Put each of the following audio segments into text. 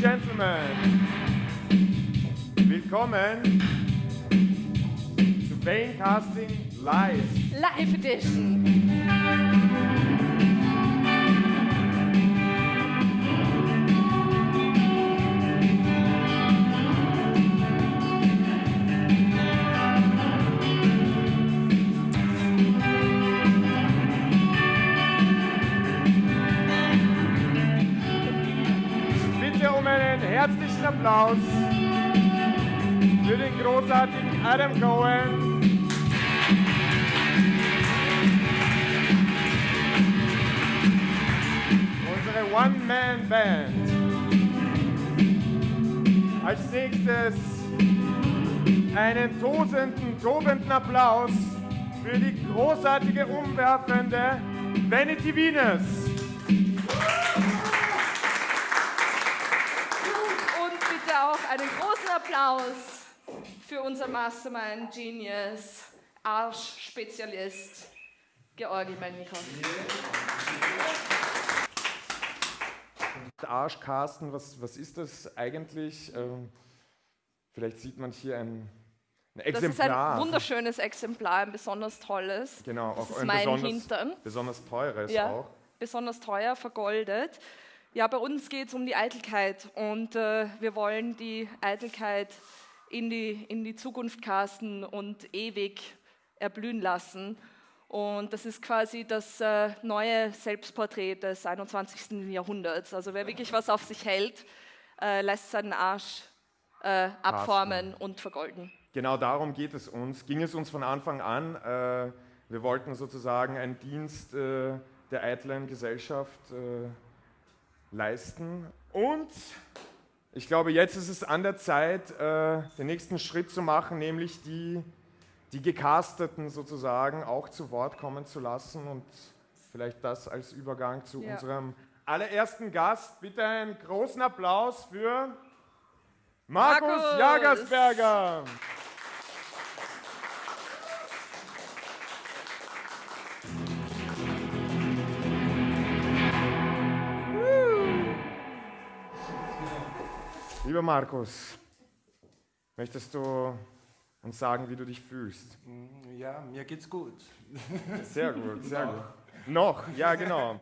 Gentlemen, willkommen zu Vane Casting Live. Live Edition. Applaus für den großartigen Adam Cohen. Unsere One-Man-Band. Als nächstes einen tosenden, tobenden Applaus für die großartige, umwerfende Vanity Venus. Einen großen Applaus für unser Mastermind Genius, Arsch-Spezialist, Georgi Melnikov. Arsch Carsten, was, was ist das eigentlich? Ähm, vielleicht sieht man hier ein, ein Das ist Exemplar. ein wunderschönes Exemplar, ein besonders tolles. Genau, das auch ist ein mein besonders, Hintern. besonders teures Ja, auch. besonders teuer, vergoldet. Ja, bei uns geht es um die Eitelkeit und äh, wir wollen die Eitelkeit in die, in die Zukunft casten und ewig erblühen lassen. Und das ist quasi das äh, neue Selbstporträt des 21. Jahrhunderts. Also wer wirklich was auf sich hält, äh, lässt seinen Arsch äh, abformen und vergolden. Genau darum geht es uns, ging es uns von Anfang an. Äh, wir wollten sozusagen einen Dienst äh, der eitlen Gesellschaft äh, leisten. Und ich glaube, jetzt ist es an der Zeit, äh, den nächsten Schritt zu machen, nämlich die, die Gecasteten sozusagen auch zu Wort kommen zu lassen. Und vielleicht das als Übergang zu Ja. unserem allerersten Gast. Bitte einen großen Applaus für Markus, Markus! Jagersberger. Lieber Markus, möchtest du uns sagen, wie du dich fühlst? Ja, mir geht's gut. Sehr gut, sehr gut. Noch, ja genau.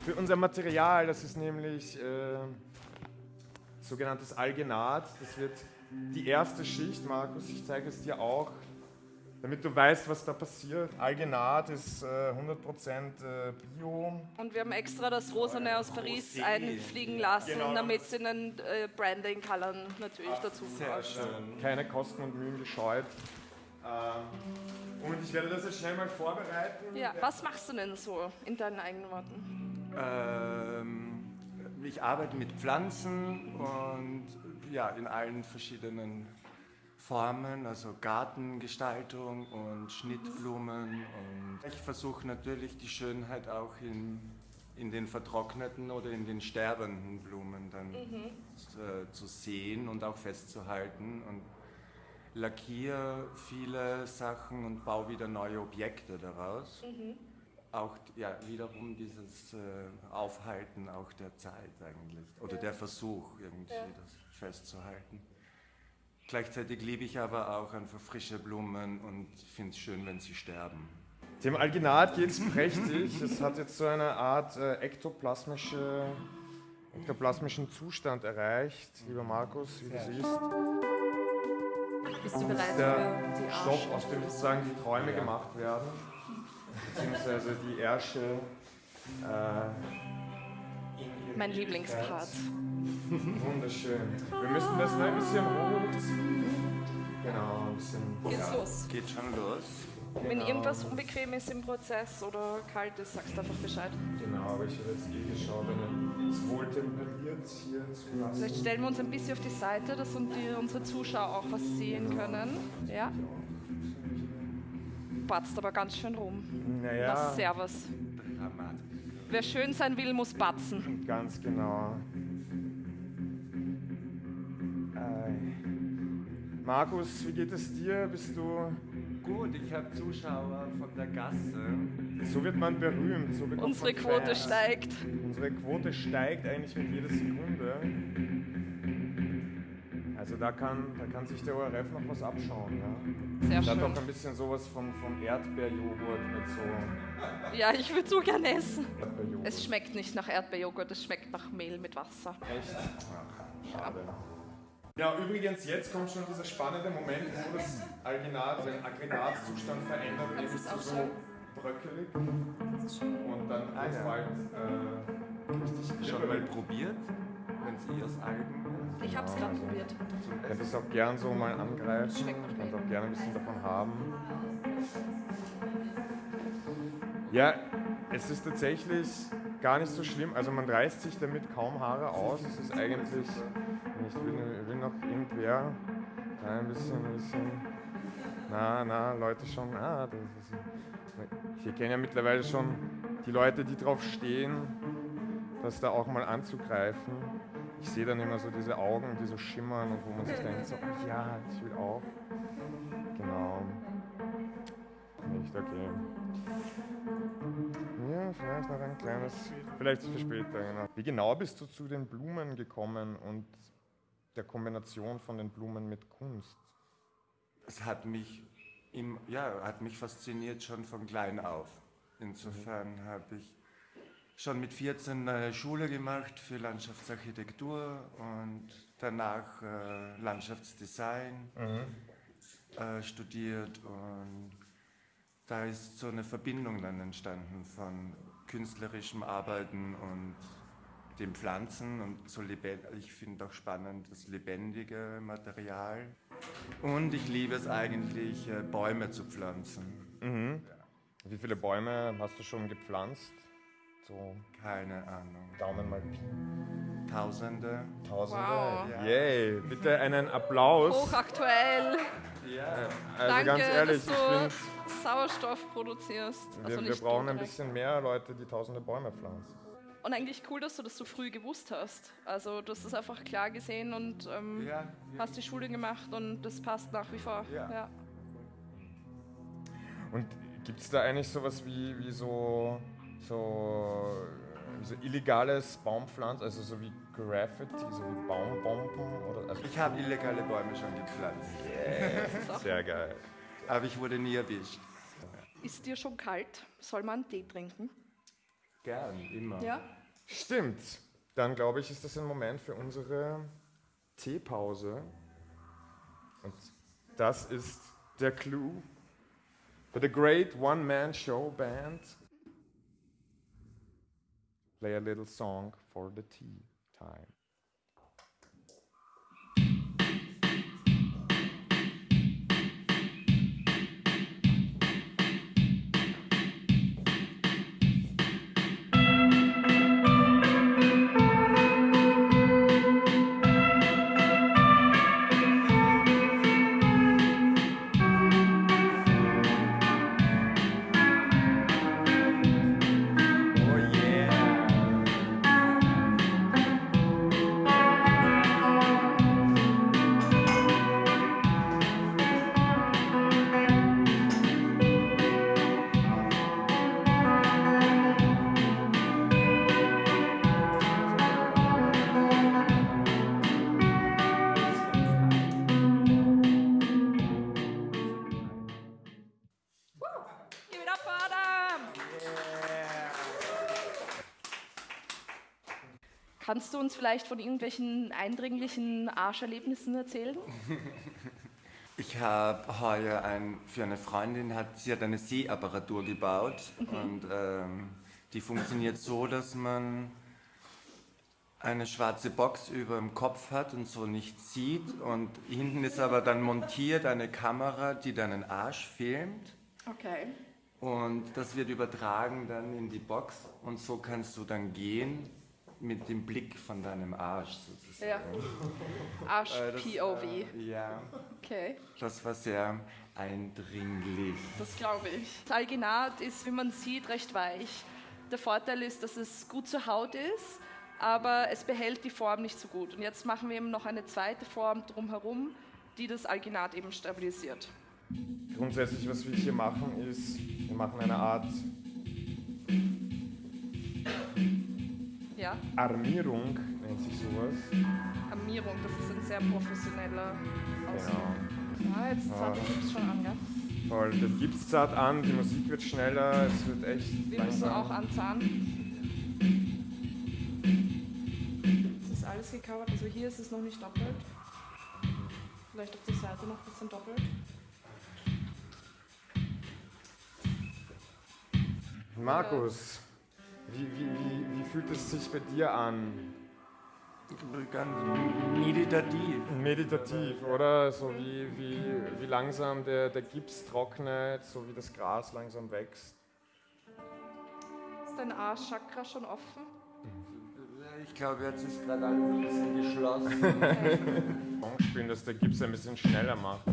Für unser Material, das ist nämlich äh, sogenanntes Algenat. Das wird die erste Schicht, Markus, ich zeige es dir auch, damit du weißt, was da passiert. Algenat ist äh, 100% äh, Bio. Und wir haben extra das Rosane aus Paris Rosé. einfliegen lassen, Genau. damit es in den äh, Branding-Colorn natürlich dazu Sehr passt. schön. Keine Kosten und Mühen gescheut. Ähm, und ich werde das jetzt schnell mal vorbereiten. Ja, was machst du denn so in deinen eigenen Worten? Ähm, ich arbeite mit Pflanzen und ja, in allen verschiedenen Formen, also Gartengestaltung und Schnittblumen. Und ich versuche natürlich die Schönheit auch in, in den vertrockneten oder in den sterbenden Blumen dann äh, zu sehen und auch festzuhalten. Und lackiere viele Sachen und baue wieder neue Objekte daraus. Auch ja, wiederum dieses äh, Aufhalten auch der Zeit eigentlich oder der Versuch irgendwie das festzuhalten. Gleichzeitig liebe ich aber auch einfach frische Blumen und finde es schön, wenn sie sterben. Dem Alginat geht es prächtig. Es hat jetzt so eine Art äh, ektoplasmische, ektoplasmischen Zustand erreicht, lieber Markus, wie du siehst. Bist du bereit Der für die Stoff, aus dem sozusagen die Träume gemacht werden, beziehungsweise die Ärsche. Äh, Mein Lieblingspart. Wunderschön. Wir müssen das nur ein bisschen hochziehen. Genau, ein bisschen. Geht's los. Geht schon los. Wenn irgendwas unbequem ist im Prozess oder kalt ist, sagst du einfach Bescheid. Genau, aber ich habe jetzt eh geschaut, eine- es wohl temperiert hier zu lassen. Vielleicht stellen wir uns ein bisschen auf die Seite, dass unsere Zuschauer auch was sehen können. Ja. Batzt aber ganz schön rum. Na, Naja, servus. Dramatisch. Wer schön sein will, muss batzen. ganz genau. Markus, wie geht es dir? Bist du. Gut, ich habe Zuschauer von der Gasse. So wird man berühmt. So bekommt Unsere man Quote Fans. steigt. Unsere Quote steigt eigentlich mit jeder Sekunde. Also da kann, da kann sich der ORF noch was abschauen. Ja. Sehr Da hat schön. doch ein bisschen sowas von, von Erdbeerjoghurt mit so Ja, ich würde so gerne essen. Es schmeckt nicht nach Erdbeerjoghurt, es schmeckt nach Mehl mit Wasser. Echt? Ach, schade. Ja, übrigens, jetzt kommt schon dieser spannende Moment, wo das Alginat, den Aggregatzustand verändert, eben es zu so bröckelig und dann Ah, ja. bald äh, Schon mal probiert, wenn Sie aus Algen. Ich habe es gerade probiert. Ich hätte es auch gern so mal angreifen und auch gerne ein bisschen davon haben. Ja, es ist tatsächlich gar nicht so schlimm. Also man reißt sich damit kaum Haare aus. Es ist eigentlich, ich will, will noch irgendwer ein bisschen, ein bisschen, na, na, Leute schon, ah, das ist, ich kenne ja mittlerweile schon die Leute, die drauf stehen, das da auch mal anzugreifen. Ich sehe dann immer so diese Augen, die so schimmern und wo man sich denkt, so, ach ja, ich will auch. Genau. Nicht okay. Vielleicht noch ein kleines, vielleicht für später, genau. Wie genau bist du zu den Blumen gekommen und der Kombination von den Blumen mit Kunst? Es hat mich, im, ja, hat mich fasziniert schon von klein auf. Insofern habe ich schon mit 14 eine Schule gemacht für Landschaftsarchitektur und danach äh, Landschaftsdesign äh, studiert und da ist so eine Verbindung dann entstanden von künstlerischem Arbeiten und den Pflanzen und so lebendig. Ich finde auch spannend das lebendige Material. Und ich liebe es eigentlich, äh, Bäume zu pflanzen. Mhm. Wie viele Bäume hast du schon gepflanzt? So Keine Ahnung. Daumen mal Pi. Tausende. Tausende. Wow. Ja. Yay, bitte einen Applaus. Hochaktuell. Ja. Also Danke, ganz ehrlich, ich finde, Sauerstoff produzierst. wir, Also wir brauchen du ein direkt. bisschen mehr Leute, die tausende Bäume pflanzen. Und eigentlich cool, dass du das so früh gewusst hast. Also du hast das einfach klar gesehen und ähm, Ja, ja. hast die Schule gemacht und das passt nach wie vor. Ja. Ja. Und gibt es da eigentlich sowas wie, wie so, so, so illegales Baumpflanzen, also so wie Graffiti, so wie Baumbomben? Oder, also Ich habe illegale Bäume schon gepflanzt, sehr geil. aber ich wurde nie erwischt. Ist dir schon kalt? Soll man Tee trinken? Gern, immer. Ja. Stimmt. Dann glaube ich, ist das ein Moment für unsere Teepause. Und das ist der Clou für the great one-man-show band. Play a little song for the tea time. Kannst du uns vielleicht von irgendwelchen eindringlichen Arscherlebnissen erzählen? Ich habe heuer ein, für eine Freundin, hat, sie hat eine Sehapparatur gebaut und ähm, die funktioniert so, dass man eine schwarze Box über dem Kopf hat und so nichts sieht und hinten ist aber dann montiert eine Kamera, die deinen Arsch filmt Okay. und das wird übertragen dann in die Box und so kannst du dann gehen mit dem Blick von deinem Arsch sozusagen. Ja. Äh, das, Arsch-POV. äh, ja, Okay, das war sehr eindringlich. das glaube ich. Das Alginat ist, wie man sieht, recht weich. Der Vorteil ist, dass es gut zur Haut ist, aber es behält die Form nicht so gut. Und jetzt machen wir eben noch eine zweite Form drumherum, die das Alginat eben stabilisiert. Grundsätzlich, was wir hier machen, ist, wir machen eine Art Ja? Armierung, nennt sich sowas? Armierung, das ist ein sehr professioneller Ausdruck. Genau. Ja, jetzt zart den Gips schon an, gell? Voll, den gibt's zart an, die Musik wird schneller, es wird echt Wir müssen langsam. auch anzahnen. Es ist alles gecovert, also hier ist es noch nicht doppelt. Vielleicht auf der Seite noch ein bisschen doppelt. Markus, wie, wie, wie, wie fühlt es sich bei dir an? Ganz meditativ. Meditativ, oder? So wie, wie, wie langsam der, der Gips trocknet, so wie das Gras langsam wächst. Ist dein Arschchakra schon offen? Ich glaube, jetzt ist gerade alles ein bisschen geschlossen. Song spielen, dass der Gips ein bisschen schneller macht.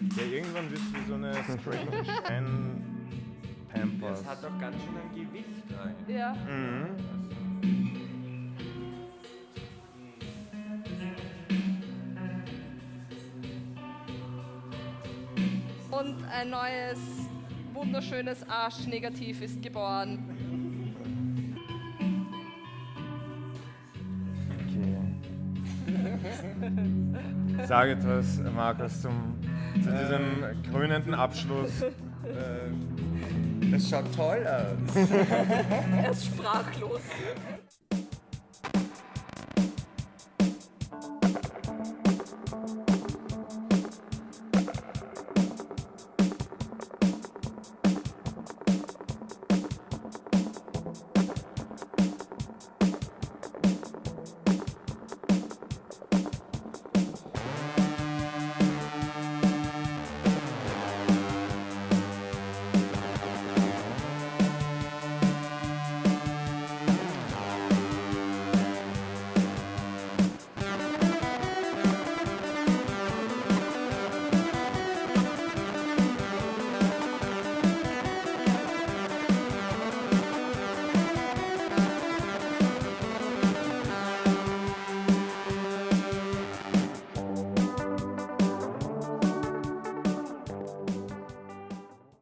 Ja, irgendwann wird es wie so eine Strange Anne Pampers. Das hat doch ganz schön ein Gewicht rein. ja. Mhm. Und ein neues, wunderschönes Arschnegativ ist geboren. Okay. Sag etwas, Markus, zum, zu diesem krönenden Abschluss. Äh, es schaut toll aus. Er ist sprachlos.